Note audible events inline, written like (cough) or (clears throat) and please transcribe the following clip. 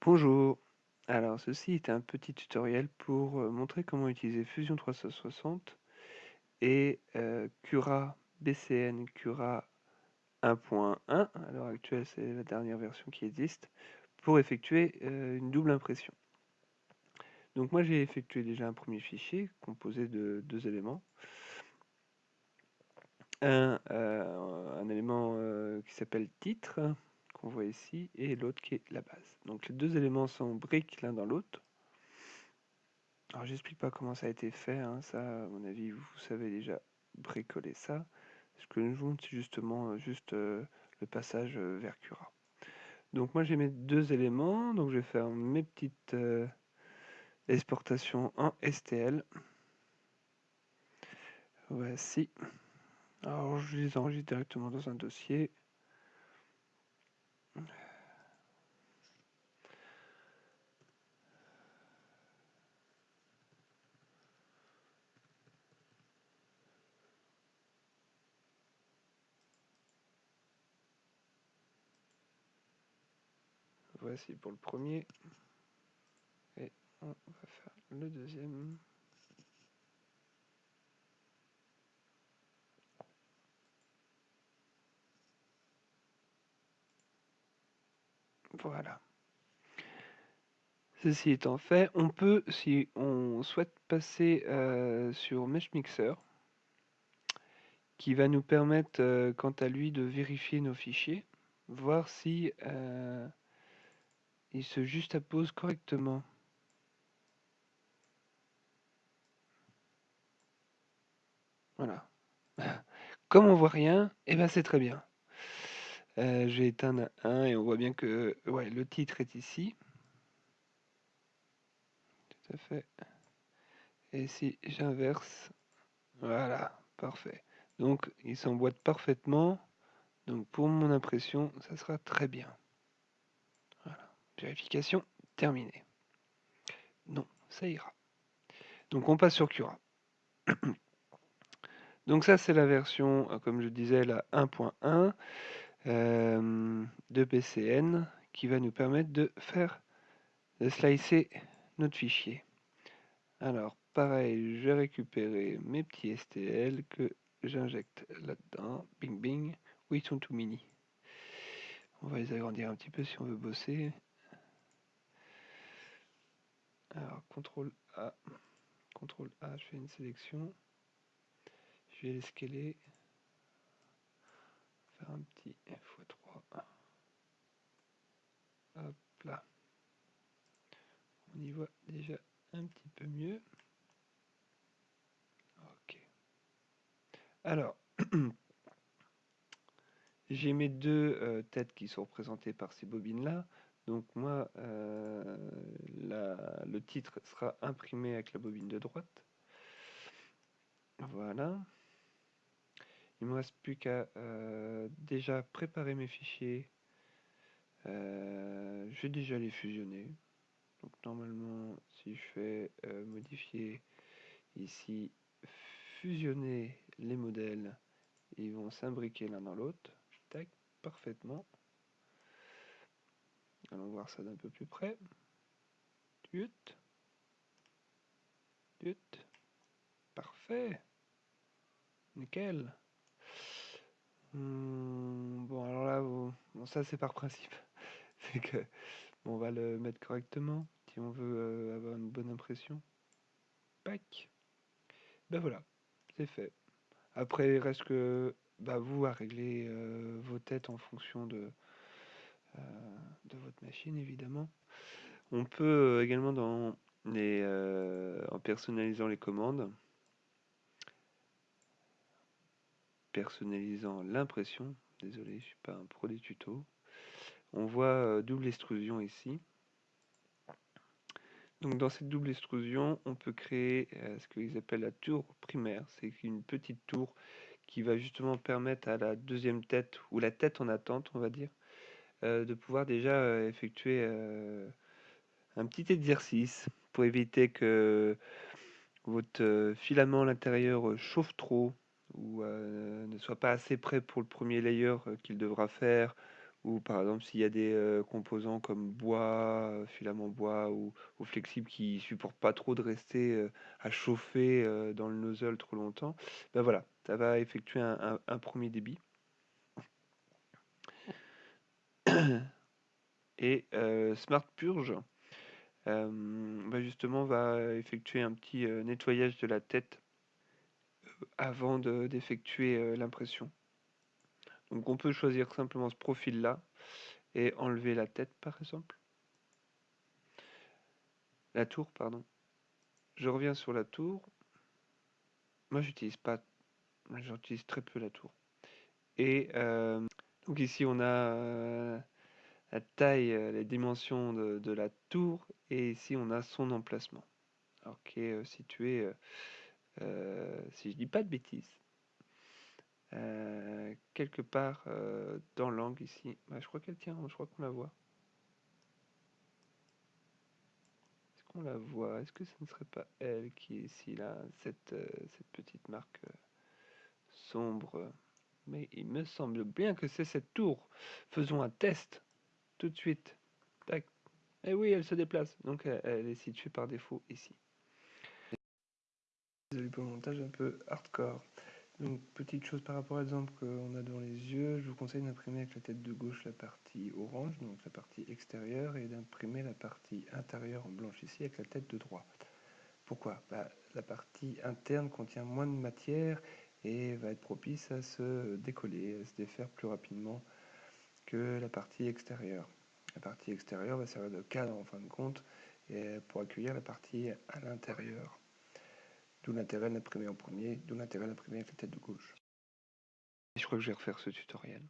Bonjour. Alors, ceci est un petit tutoriel pour euh, montrer comment utiliser Fusion 360 et euh, Cura BCN Cura 1.1, à l'heure actuelle c'est la dernière version qui existe, pour effectuer euh, une double impression. Donc moi j'ai effectué déjà un premier fichier composé de deux éléments. Un, un élément qui s'appelle titre, qu'on voit ici, et l'autre qui est la base. Donc les deux éléments sont briques l'un dans l'autre. Alors j'explique pas comment ça a été fait, hein. ça à mon avis vous savez déjà bricoler ça. Ce que nous montre c'est justement euh, juste euh, le passage euh, vers Cura. Donc moi j'ai mes deux éléments, donc je vais faire mes petites exportations en STL. Voici. Alors je les enregistre directement dans un dossier. Voici pour le premier. Et on va faire le deuxième. Voilà. Ceci étant fait, on peut, si on souhaite passer euh, sur Mesh Mixer, qui va nous permettre, euh, quant à lui, de vérifier nos fichiers, voir si euh, il se juxtapose correctement. Voilà. (laughs) Comme on voit rien, et eh ben c'est très bien. Euh, J'ai éteint un et on voit bien que ouais, le titre est ici. Tout à fait. Et si j'inverse, voilà, parfait. Donc il s'emboîte parfaitement. Donc pour mon impression, ça sera très bien. Vérification terminée. Non, ça ira. Donc on passe sur Cura. (coughs) Donc ça c'est la version, euh, comme je disais, la 1.1. Euh, de PCN qui va nous permettre de faire de slicer notre fichier. Alors pareil, je vais récupérer mes petits STL que j'injecte là-dedans. Bing bing. Oui, ils sont tout mini. On va les agrandir un petit peu si on veut bosser. Alors, CTRL A. CTRL A, je fais une sélection. Je vais les scaler faire un petit x3. Hop là. On y voit déjà un petit peu mieux. Ok. Alors, (clears throat) j'ai mes deux euh, têtes qui sont représentées par ces bobines-là. Donc moi, euh, le titre sera imprimé avec la bobine de droite. Voilà. Il me reste plus qu'à euh, déjà préparer mes fichiers. Euh, je vais déjà les fusionner. Donc normalement, si je fais euh, modifier ici, fusionner les modèles, ils vont s'imbriquer l'un dans l'autre. Tac, parfaitement. Allons voir ça d'un peu plus près. Tut. Tut. Parfait. Nickel. Hmm, bon, alors là, ça c'est par principe. (laughs) C'est que on va le mettre correctement si on veut euh, avoir une bonne impression. Pac. Ben voilà, c'est fait. Après, il reste que bah, vous à régler euh, vos têtes en fonction de, euh, de votre machine, évidemment. On peut également dans les, en personnalisant les commandes, personnalisant l'impression. Désolé, je suis pas un pro des tutos. On voit euh, double extrusion ici. Donc dans cette double extrusion, on peut créer euh, ce qu'ils appellent la tour primaire. C'est une petite tour qui va justement permettre à la deuxième tête, ou la tête en attente, on va dire, euh, de pouvoir déjà effectuer un petit exercice pour éviter que votre filament à l'intérieur chauffe trop ou ne soit pas assez prêt pour le premier layer qu'il devra faire, ou par exemple s'il y a des composants comme bois, filament bois ou, flexible qui supportent pas trop de rester à chauffer dans le nozzle trop longtemps, ben voilà, ça va effectuer un, premier débit. Et Smart Purge, ben justement, va effectuer un petit nettoyage de la tête avant d'effectuer l'impression. Donc on peut choisir simplement ce profil-là et enlever la tête par exemple. La tour, pardon. Je reviens sur la tour. Moi j'utilise pas, j'utilise très peu la tour. Et euh, donc ici on a euh, la taille, euh, les dimensions de, la tour et ici on a son emplacement. Alors qui est situé, si je dis pas de bêtises, euh, quelque part euh, dans l'angle ici. Je crois qu'elle tient, je crois qu'on la voit. Est-ce qu'on la voit? Est-ce que ce ne serait pas elle qui est ici, là, euh, cette petite marque sombre? Mais il me semble bien que c'est cette tour. Faisons un test tout de suite. Tac. Et eh oui, elle se déplace. Donc elle, est située par défaut ici. Désolé pour le montage un peu hardcore. Donc, petite chose par rapport à l'exemple qu'on a devant les yeux, je vous conseille d'imprimer avec la tête de gauche la partie orange, donc la partie extérieure, et d'imprimer la partie intérieure en blanche ici avec la tête de droite. Pourquoi? Bah, La partie interne contient moins de matière et va être propice à se décoller, à se défaire plus rapidement que la partie extérieure. La partie extérieure va servir de cadre en fin de compte et pour accueillir la partie à l'intérieur. D'où l'intérêt d'imprimer en premier, d'où l'intérêt d'imprimer avec la tête de gauche. je crois que je vais refaire ce tutoriel.